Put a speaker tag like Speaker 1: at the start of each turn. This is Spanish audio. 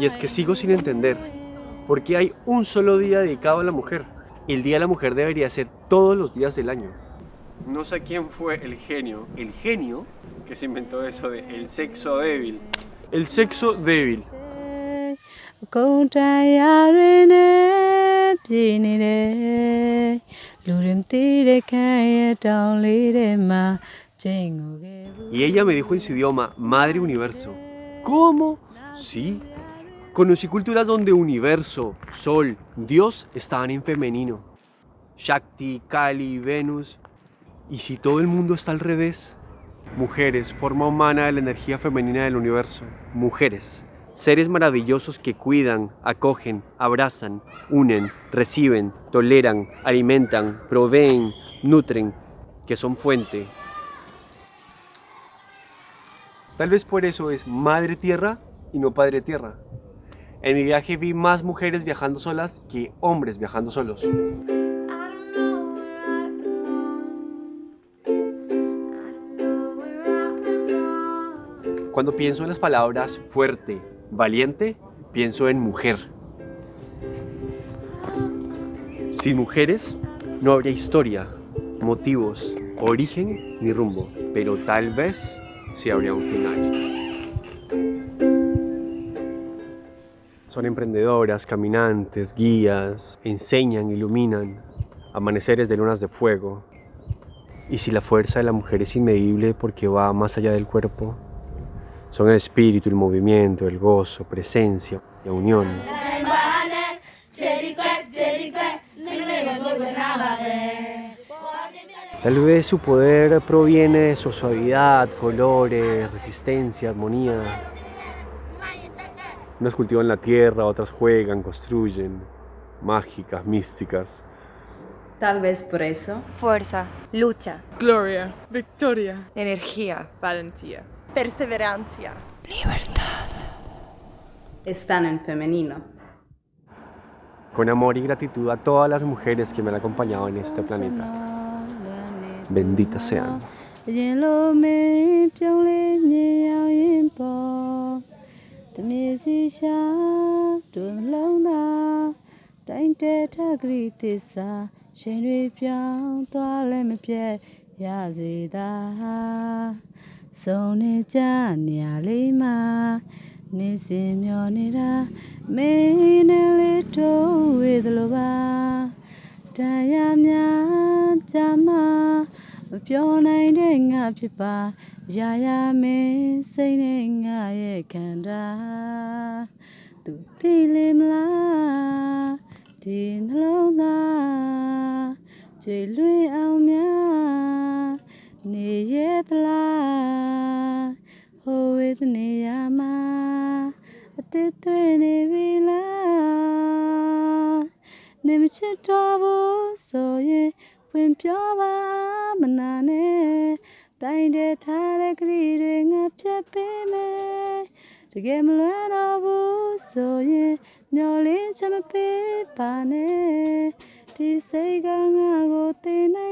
Speaker 1: Y es que sigo sin entender por qué hay un solo día dedicado a la mujer. El Día de la Mujer debería ser todos los días del año. No sé quién fue el genio, el genio que se inventó eso de el sexo débil. El sexo débil.
Speaker 2: အကုန်တရားတွေနဲ့ပြည်နေတယ်လူတွေမသိတဲ့ခန်းရဲ့တောင်လေးထဲမှာချိန်ကိုခဲ့ဘူး
Speaker 1: Y ella me dijo en su idioma, Madre Universo. ¿Cómo? Sí. Conocí culturas donde universo, sol, Dios estaban en femenino. Shakti, Kali, Venus. ¿Y si todo el mundo está al revés? Mujeres, forma humana de la energía femenina del universo. Mujeres. Seres maravillosos que cuidan, acogen, abrazan, unen, reciben, toleran, alimentan, proveen, nutren, que son fuente, Tal vez por eso es madre tierra y no padre tierra. En mi viaje vi más mujeres viajando solas que hombres viajando solos. Cuando pienso en las palabras fuerte, valiente, pienso en mujer. Sin mujeres no habría historia, motivos, origen ni rumbo, pero tal vez sí habría un final. Son emprendedoras, caminantes, guías, enseñan, iluminan, amaneceres de lunas de fuego. Y si la fuerza de la mujer es inmedible porque va más allá del cuerpo, son el espíritu, el movimiento, el gozo, presencia, la unión. Tal vez su poder proviene de su suavidad, colores, resistencia, armonía. Unas cultivan la tierra, otras juegan, construyen, mágicas, místicas.
Speaker 3: Tal vez por eso.
Speaker 4: Fuerza, lucha,
Speaker 5: Gloria, victoria,
Speaker 4: energía,
Speaker 5: valentía.
Speaker 6: Perseverancia.
Speaker 3: Están en femenino.
Speaker 1: Con amor y gratitud a todas las mujeres que me han acompañado en este planeta. Benditas sean.
Speaker 2: စုံနေကြနေရာလေးမှာနေစဉ်မျောနေတာမင်းနဲ့လေးတို့ဝေသလိုပါတရားများကြမှာမပြောနိုင်တဲ့ငါဖြစ်ပါရာရာမင်းစိတ်နဲ့ငါရဲ့ခန္ဓာသူသိလေမလားဒီနှလုံးသားကျွေလွင်အောင်များနေရသလား ဟိုဝေဒနေရမှာအသက်သွေးနေပြီလားနေမချစ်တော့ဘူးဆိုရင်ဝင်ပြောပါမနာနဲ့တိုင်းတဲ့ထားတဲ့ကလေးတွေငါဖြတ်ပေးမယ်တကယ်မလွယ်တော့ဘူးဆိုရင်မျောလင်းချမပေးပါနဲ့ဒီစိတ်ကငါကိုသိနိုင်လောက်တယ်ဒါတွေ